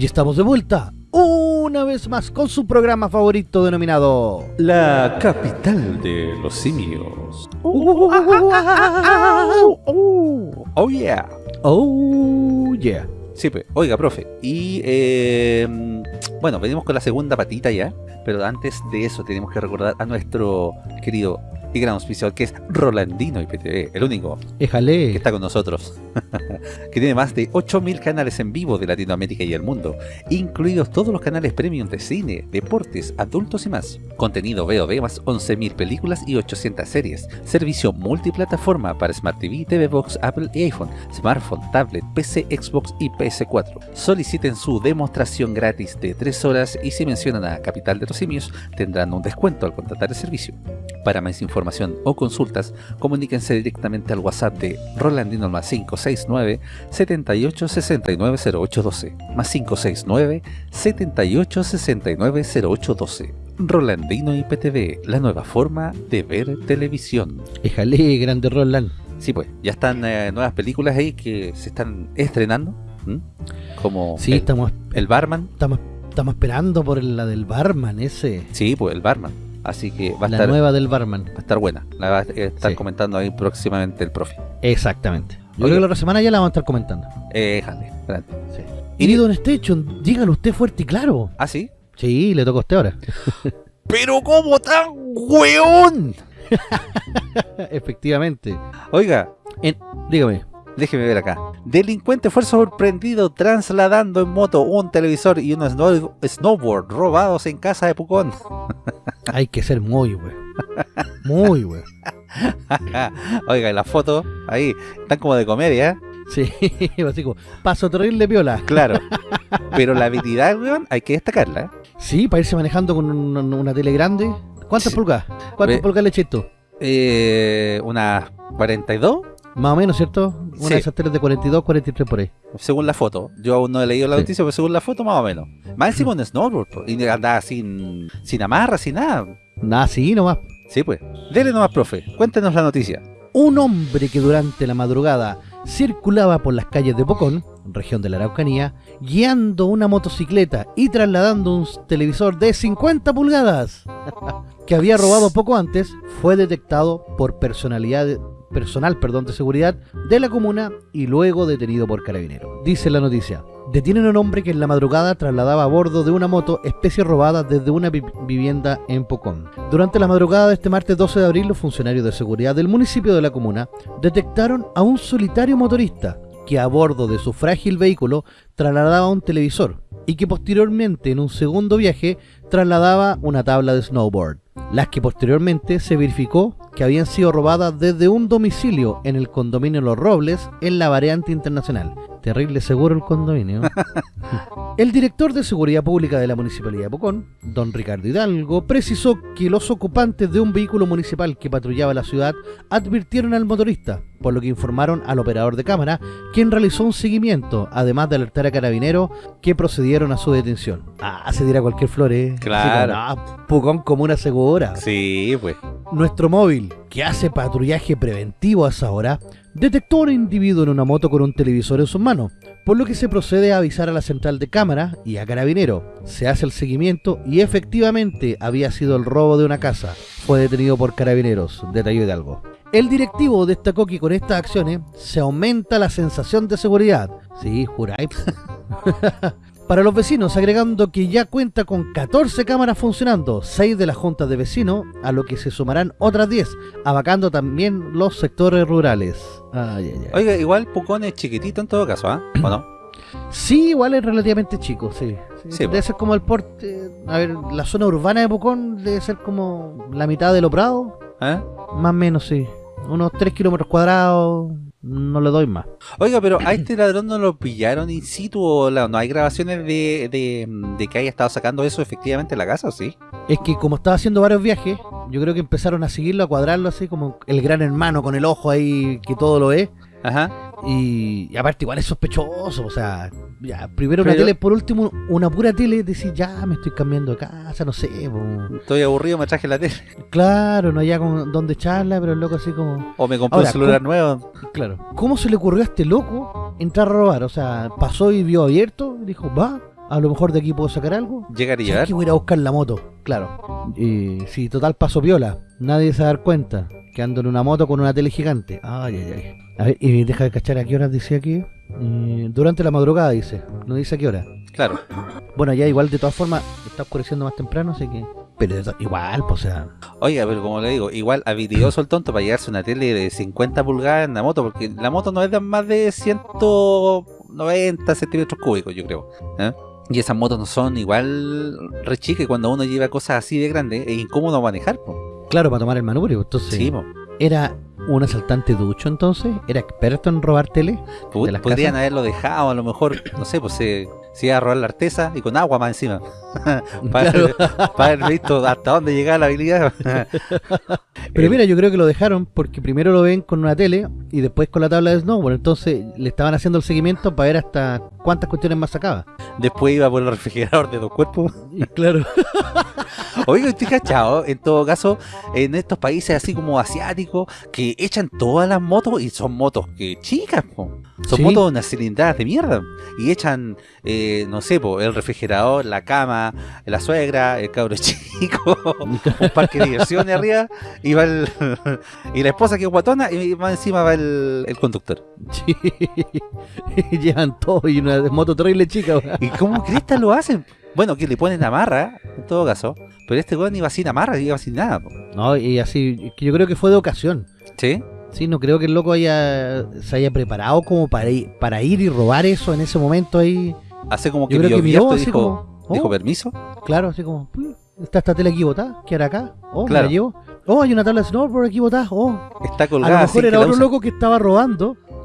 Y estamos de vuelta una vez más con su programa favorito denominado La capital de los simios. Oh yeah. Oh yeah. Sí, pues, oiga, profe. Y eh, bueno, venimos con la segunda patita ya. Pero antes de eso tenemos que recordar a nuestro querido y gran auspiciador que es Rolandino IPTV, el único que está con nosotros, que tiene más de 8.000 canales en vivo de Latinoamérica y el mundo, incluidos todos los canales premium de cine, deportes, adultos y más. Contenido VOD más 11.000 películas y 800 series. Servicio multiplataforma para Smart TV, TV Box, Apple y iPhone, smartphone, tablet, PC, Xbox y PS4. Soliciten su demostración gratis de 3 horas y si mencionan a Capital de los Simios tendrán un descuento al contratar el servicio. Para más información o consultas, comuníquense directamente al WhatsApp de Rolandino más 569 78 69 0812 más 569 78 69 0812 Rolandino IPTV, la nueva forma de ver televisión. Éjale, grande Roland. Sí, pues, ya están eh, nuevas películas ahí que se están estrenando, como Sí, el, estamos, el Barman. estamos, estamos esperando por la del barman ese. Sí, pues el Barman. Así que va a, La estar, nueva del barman. va a estar buena. La va a estar Sí. comentando ahí próximamente el profe. Exactamente. Yo Oiga. creo que la otra semana ya la vamos a estar comentando. Eh, jale, adelante. Sí. Y Don Station, dígalo usted fuerte y claro. ¿Ah, sí? Sí, le toca a usted ahora. ¡Pero cómo tan weón! Efectivamente. Oiga, Dígame. Déjeme ver acá. Delincuente fue sorprendido trasladando en moto un televisor y un snow- snowboard robados en casa de Pucón. Hay que ser muy, güey. Muy, güey. Oiga, y las fotos ahí están como de comedia, ¿eh? Sí, así como, paso terrible piola. claro. Pero la habilidad, weón, hay que destacarla, ¿eh? Sí, para irse manejando con una, una tele grande. ¿Cuántas Sí. pulgadas? ¿Cuántas Ve- pulgadas le eché esto? Eh, unas 42, Más o menos, ¿cierto? Una Sí. de esas teles de 42, 43 por ahí. según la foto. Yo aún no he leído la Sí. noticia, pero según la foto, más o menos. Más encima un snowboard, y andaba sin, sin amarra, sin nada. Nada, sí, nomás. Sí, pues. Dele nomás, profe. Cuéntenos la noticia. Un hombre que durante la madrugada circulaba por las calles de Pocón, región de la Araucanía, guiando una motocicleta y trasladando un televisor de 50 pulgadas que había robado poco antes, fue detectado por personalidad personal perdón, de seguridad de la comuna y luego detenido por carabinero. Dice la noticia. Detienen a un hombre que en la madrugada trasladaba a bordo de una moto especie robada desde una vi- vivienda en Pocón. Durante la madrugada de este martes 12 de abril, los funcionarios de seguridad del municipio de la comuna detectaron a un solitario motorista que a bordo de su frágil vehículo trasladaba un televisor y que posteriormente en un segundo viaje trasladaba una tabla de snowboard, las que posteriormente se verificó que habían sido robadas desde un domicilio en el condominio Los Robles en la variante internacional. Terrible seguro el condominio. El director de Seguridad Pública de la Municipalidad de Pocón, don Ricardo Hidalgo, precisó que los ocupantes de un vehículo municipal que patrullaba la ciudad advirtieron al motorista, por lo que informaron al operador de cámara, quien realizó un seguimiento, además de alertar a carabineros que procedieron a su detención. Ah, se dirá cualquier flor, ¿eh? Claro. como, "Ah, Pucón comuna segura. Sí, pues. Nuestro móvil, que hace patrullaje preventivo a esa hora, detectó a un individuo en una moto con un televisor en sus manos, por lo que se procede a avisar a la central de cámara y a carabinero. Se hace el seguimiento y efectivamente había sido el robo de una casa. Fue detenido por carabineros, detalló Hidalgo. El directivo destacó que con estas acciones se aumenta la sensación de seguridad. Sí, juráis. Para los vecinos, agregando que ya cuenta con 14 cámaras funcionando, 6 de las juntas de vecinos, a lo que se sumarán otras 10, abacando también los sectores rurales. Ay, ay, ay. Oiga, igual Pucón es chiquitito en todo caso, ¿ah? ¿O no? Sí, igual es relativamente chico, sí. Sí, Sí, debe ser como el porte... A ver, la zona urbana de Pucón debe ser como la mitad de los prados, ¿Eh? más o menos, sí. Unos 3 kilómetros cuadrados, no le doy más. Oiga, pero a este ladrón no lo pillaron in situ o no hay grabaciones de, de, de que haya estado sacando eso efectivamente en la casa, ¿o sí? Es que como estaba haciendo varios viajes, yo creo que empezaron a seguirlo, a cuadrarlo así como el gran hermano con el ojo ahí que todo lo ve. Ajá. Y, y aparte igual es sospechoso, o sea, ya, primero una tele, por último una pura tele, decir ya me estoy cambiando de casa, no sé, po. Estoy aburrido, me traje la tele. claro, no haya con dónde echarla, pero el loco así como, O me compré un celular nuevo. claro, ¿cómo se le ocurrió a este loco entrar a robar? O sea, pasó y vio abierto, dijo, va, a lo mejor de aquí puedo sacar algo. Llegar y ¿Sabes llegar. que voy a ir a buscar la moto? Claro. Y si total paso viola, nadie se va a dar cuenta que ando en una moto con una tele gigante. Ay, ay, ay. A ver, y deja de cachar a qué horas dice aquí. Eh, durante la madrugada dice, no dice a qué hora. Claro. Bueno, ya igual de todas formas está oscureciendo más temprano, así que... Pero igual, pues o sea... Oiga, pero como le digo, igual habilidoso el tonto para llegarse una tele de 50 pulgadas en la moto, porque la moto no es de más de 190 centímetros cúbicos, yo creo. ¿eh? Y esas motos no son igual re chicas, cuando uno lleva cosas así de grandes, es incómodo manejar. po. Claro, para tomar el manubrio, entonces... Sí, po. ¿Era un asaltante ducho entonces? ¿Era experto en robar tele? Pu- ¿De las Podrían casas? haberlo dejado, a lo mejor, no sé, pues se, se iba a robar la artesa y con agua más encima. para, Claro. para haber visto hasta dónde llegaba la habilidad. Pero mira, yo creo que lo dejaron porque primero lo ven con una tele y después con la tabla de snowboard. Entonces le estaban haciendo el seguimiento para ver hasta cuántas cuestiones más sacaba. Después iba por el refrigerador de dos cuerpos. Y claro. Oiga, estoy cachado, en todo caso, en estos países así como asiáticos, que echan todas las motos y son motos que chicas, po. son Sí. motos unas cilindradas de mierda. Y echan, eh, no sé, po, el refrigerador, la cama, la suegra, el cabro chico, un parque de diversiones arriba, y va el, y la esposa que es guatona, y más encima va el, el conductor. Sí. Llevan todo y una moto terrible chica. ¿Y cómo cristas lo hacen? Bueno, que le ponen amarra, en todo caso, pero este weón iba sin amarra, iba sin nada. po. No, y así, que yo creo que fue de ocasión. ¿Sí? Sí, no creo que el loco haya, se haya preparado como para ir, para ir y robar eso en ese momento ahí. Hace como que Yo creo que miró así dijo, como, oh, dijo permiso. Claro, así como, "Pu, está esta tele aquí botada, ¿qué hará acá? Oh, me Claro. la llevo. Oh, hay una tabla de snowboard aquí botada. Oh, Está a colgada. lo mejor era otro loco que estaba robando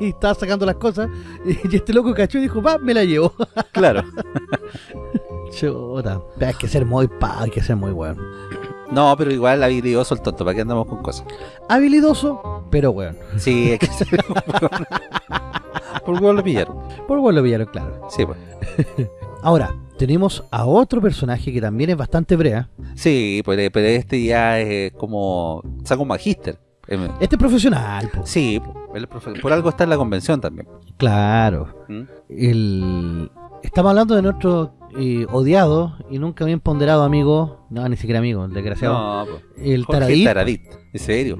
y, estaba sacando las cosas. Y este loco cachó y dijo, va, me la llevo. Claro. Chuta. Hay que ser muy pa, hay que ser muy bueno. No, pero igual habilidoso el tonto, ¿para qué andamos con cosas? Habilidoso, pero bueno. Sí, hay que ser. Por qué lo pillaron. Por bueno lo pillaron, claro. Sí, pues. Ahora, tenemos a otro personaje que también es bastante brea. Sí, pero, pero este ya es como. Saca un magíster. Em, Este es profesional, po. Sí, profe- por algo está en la convención también. Claro. ¿Mm? El... Estamos hablando de nuestro eh, odiado y nunca bien ponderado amigo. No, ni siquiera amigo, el desgraciado. No, pues. el Jorge Taradit. Taradit. ¿En serio?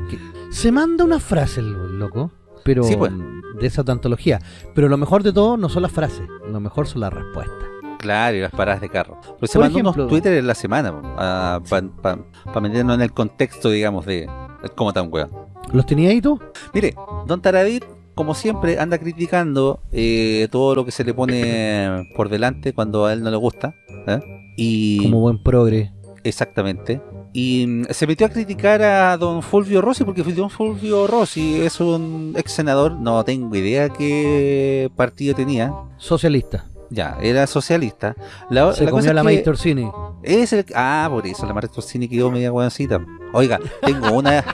Se manda una frase el loco, pero Sí, pues. de esa antología. Pero lo mejor de todo no son las frases, lo mejor son las respuestas. Claro, y las paradas de carro. Pero se ejemplo- unos Twitter en la semana para meternos en el contexto, digamos, de cómo tan weón. ¿Los tenía ahí tú? Mire, Don Taradit, como siempre, anda criticando eh, todo lo que se le pone por delante cuando a él no le gusta. ¿eh? Y Como buen progre. exactamente. Y mm, se metió a criticar a don Fulvio Rossi porque don Fulvio Rossi es un ex senador, no tengo idea qué partido tenía. Socialista. Ya, era socialista. La, Se la comió la Torsini. es el... Ah, por eso la Mari Torsini quedó media hueoncita. Oiga, tengo una...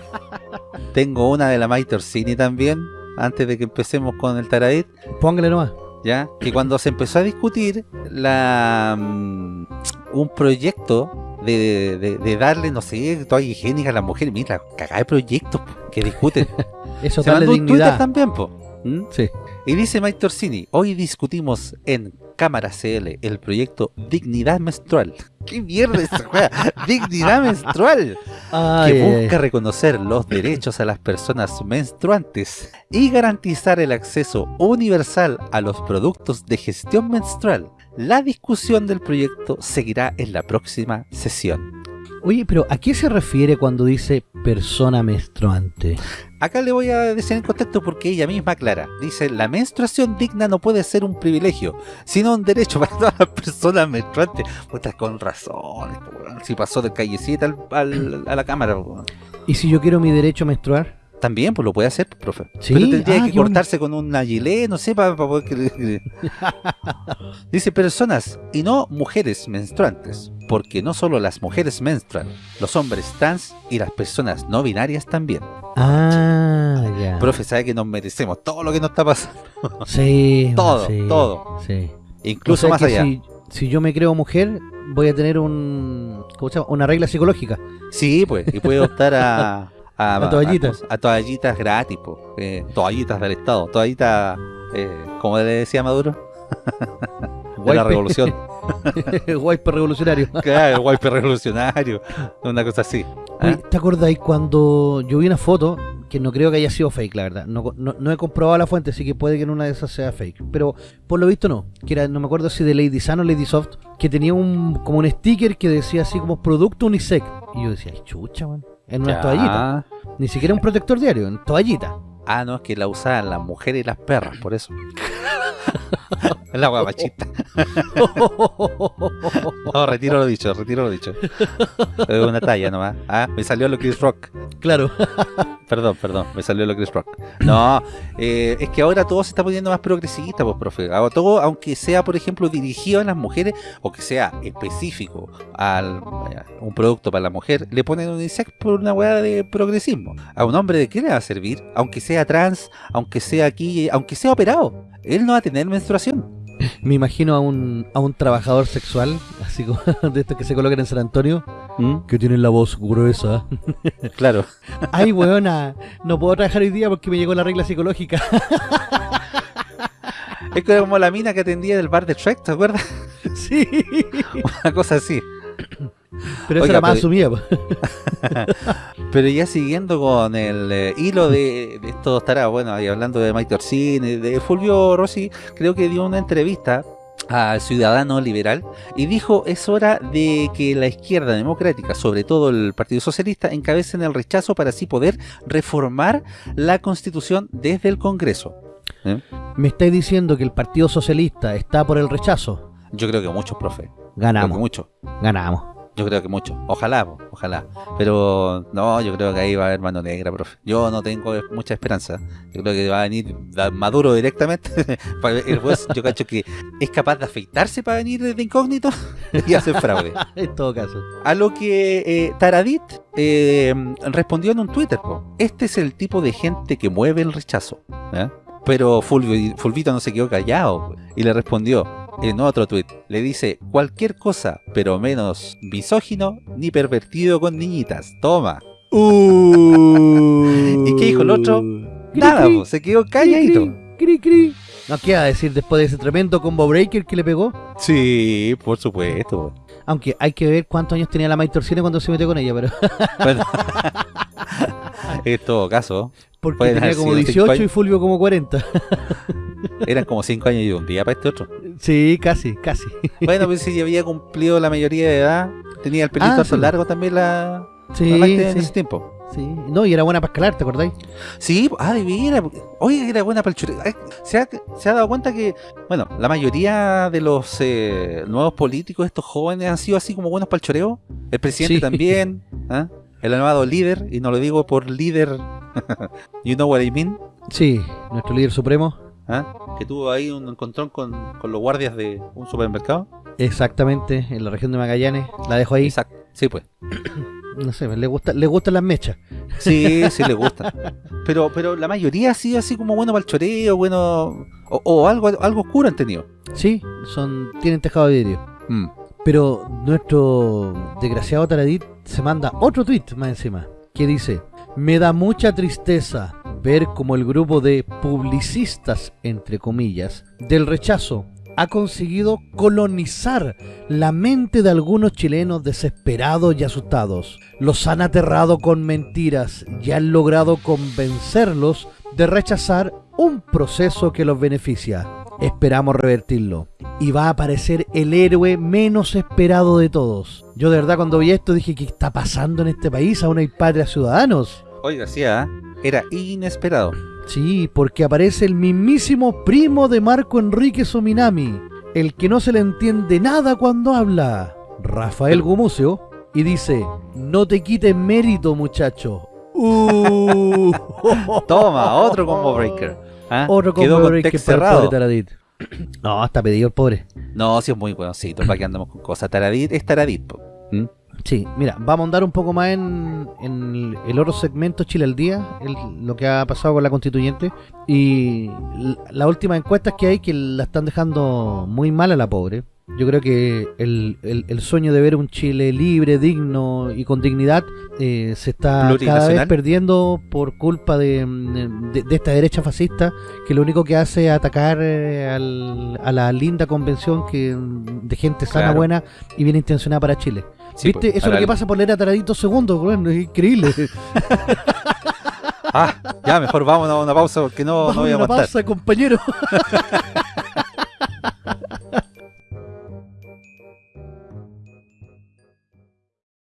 tengo una de la Mari Torsini también, antes de que empecemos con el Taradit, Póngale nomás. ¿ya? Que cuando se empezó a discutir la mm, un proyecto de, de- de darle, no sé, toalla higiénica a las mujeres, mira, cagada de proyectos que discuten. Eso se darle un Twitter dignidad. también, po. ¿Mm? Sí. Y dice Mike Torsini, hoy discutimos en Cámara CL el proyecto Dignidad Menstrual. ¿Qué mierda es esa juega? Dignidad Menstrual. Ay, que busca reconocer los derechos a las personas menstruantes y garantizar el acceso universal a los productos de gestión menstrual. La discusión del proyecto seguirá en la próxima sesión. Oye, pero ¿a qué se refiere cuando dice persona menstruante? Acá le voy a decir en contexto porque ella misma aclara. Dice, la menstruación digna no puede ser un privilegio, sino un derecho para todas las personas menstruantes. Puta, con razón. Si pasó de callecita al- al- a la cámara. ¿Y si yo quiero mi derecho a menstruar? También, pues lo puede hacer, profe. Sí, Pero tendría ah, que cortarse con una gilet, no sé, para, poder... Dice personas y no mujeres menstruantes, porque no solo las mujeres menstruan, los hombres trans y las personas no binarias también. Ah, ya. Profe, sabe que nos merecemos todo lo que nos está pasando, Sí, Todo, sí, todo. Sí. incluso O sea más allá. Si, si yo me creo mujer, voy a tener un, ¿cómo se llama? una regla psicológica. Sí, pues, y puede optar a... A, A toallitas. A, a toallitas gratis, pues. eh, toallitas del Estado, toallitas, eh, como le decía Maduro. de la revolución. Guaype revolucionario. claro, el wipe revolucionario. Una cosa así. ¿ah? ¿Te acordáis cuando yo vi una foto que no creo que haya sido fake, la verdad? No, no, no he comprobado la fuente, así que puede que en una de esas sea fake. Pero por lo visto no. Que era, no me acuerdo si de Lady Sun o Lady Soft, que tenía un como un sticker que decía así como producto unisex. Y yo decía, ay, chucha, man. En una Ya. toallita. Ni siquiera un protector diario, en toallita. Ah, no, es que la usaban las mujeres y las perras, por eso. Es la guapachita. No, retiro lo dicho, retiro lo dicho. Es una talla nomás. Ah, me salió lo Chris Rock. claro. Perdón, perdón, me salió lo Chris Rock. No, eh, es que ahora todo se está poniendo más progresista, pues, profe. Todo, aunque sea, por ejemplo, dirigido a las mujeres o que sea específico a un producto para la mujer, le ponen un insecto por una hueá de progresismo. A un hombre, ¿de qué le va a servir? Aunque sea trans, aunque sea aquí, aunque sea operado. Él no va a tener menstruación. Me imagino a un, a un trabajador sexual, así como de estos que se colocan en San Antonio, ¿Mm? que tienen la voz gruesa. Claro. Ay, weona, no puedo trabajar hoy día porque me llegó la regla psicológica. Es como la mina que atendía del bar de Shrek, ¿te acuerdas? sí. Una cosa así. Pero eso Oiga, era más asumida. Pero ya siguiendo con el eh, hilo de, de estos tarados, bueno, y hablando de Mike Orsini, de Fulvio Rossi, creo que dio una entrevista al Ciudadano Liberal y dijo es hora de que la izquierda democrática, sobre todo el Partido Socialista, encabecen el rechazo para así poder reformar la Constitución desde el Congreso. ¿Eh? Me estáis diciendo que el Partido Socialista está por el rechazo. Yo creo que muchos, profe. Ganamos, muchos. ganamos. Yo creo que mucho. Ojalá, ojalá. Pero no, yo creo que ahí va a haber mano negra, profe. Yo no tengo mucha esperanza. Yo creo que va a venir Maduro directamente. El juez, yo cacho que es capaz de afeitarse para venir desde incógnito y hacer fraude. en todo caso. A lo que eh, Taradit eh, respondió en un Twitter. po. Este es el tipo de gente que mueve el rechazo. ¿eh? Pero Fulvi- Fulvito no se quedó callado y le respondió en otro tweet. Le dice cualquier cosa, pero menos misógino ni pervertido con niñitas. Toma. ¿Y qué dijo el otro? Nada, po, se quedó calladito. Cri, cri. No, ¿qué va a decir después de ese tremendo combo breaker que le pegó? Sí, por supuesto. Aunque hay que ver cuántos años tenía la Mike Torsini cuando se metió con ella, pero Bueno, en todo caso, porque tenía como sido cinco 18 y. Fulvio como 40. eran como 5 años y un día para este otro. sí, casi, casi. Bueno, pues si ya había cumplido la mayoría de edad, tenía el pelito Ah, sí. largo también la, Sí, la Maite en sí, ese tiempo. sí. No, y era buena para escalar, ¿te acordáis? Sí, ah, de. Oye, era buena para el chureo. Ay, ¿Se ha, se ha dado cuenta que, bueno, la mayoría de los eh, nuevos políticos, estos jóvenes, han sido así como buenos para el choreo? El presidente Sí. también, ¿ah? el llamado líder, y no lo digo por líder, you know what I mean, Sí, nuestro líder supremo. ¿Ah? que tuvo ahí un encontrón con, con los guardias de un supermercado. Exactamente, en la región de Magallanes. La dejo ahí. Exacto. Sí, pues. No sé, le, gusta, le gustan las mechas. Sí, sí le gusta. Pero, pero la mayoría sido así como bueno para el choreo, bueno. O, o algo, algo oscuro han tenido. Sí, son tienen tejado de vidrio. Mm. Pero nuestro desgraciado Taradit se manda otro tweet más encima, que dice, me da mucha tristeza ver como el grupo de publicistas, entre comillas, del rechazo ha conseguido colonizar la mente de algunos chilenos desesperados y asustados. Los han aterrado con mentiras y han logrado convencerlos de rechazar un proceso que los beneficia. Esperamos revertirlo. Y va a aparecer el héroe menos esperado de todos. Yo de verdad cuando vi esto dije, ¿qué está pasando en este país? Aún hay padres ciudadanos. Oiga, sí, ¿ah? Era inesperado. Sí, porque aparece el mismísimo primo de Marco Enrique Sominami, el que no se le entiende nada cuando habla, Rafael Gumucio, y dice, no te quites mérito muchacho. Uh. Toma, otro combo breaker. ¿ah? Otro Quedó combo con breaker cerrado. No, está pedido el pobre. No, sí es muy buencito, para que andamos con cosas. Taradit es Taradit. ¿Mm? Sí, mira, vamos a andar un poco más en, el, otro segmento Chile al día, lo que ha pasado con la constituyente. Y las últimas encuestas que hay que la están dejando muy mal a la pobre. Yo creo que el, el- el sueño de ver un Chile libre, digno y con dignidad eh, se está cada vez perdiendo por culpa de, mm, de- de esta derecha fascista que lo único que hace es atacar eh, al- a la linda convención que mm, de gente sana, Claro. buena y bien intencionada para Chile. Sí, ¿Viste? pues, Eso es lo que pasa por leer a Taradito segundo, bueno, es increíble. Ah, ya, mejor vámonos a una pausa porque no, no Vamos voy a a una aguantar. pausa, compañero.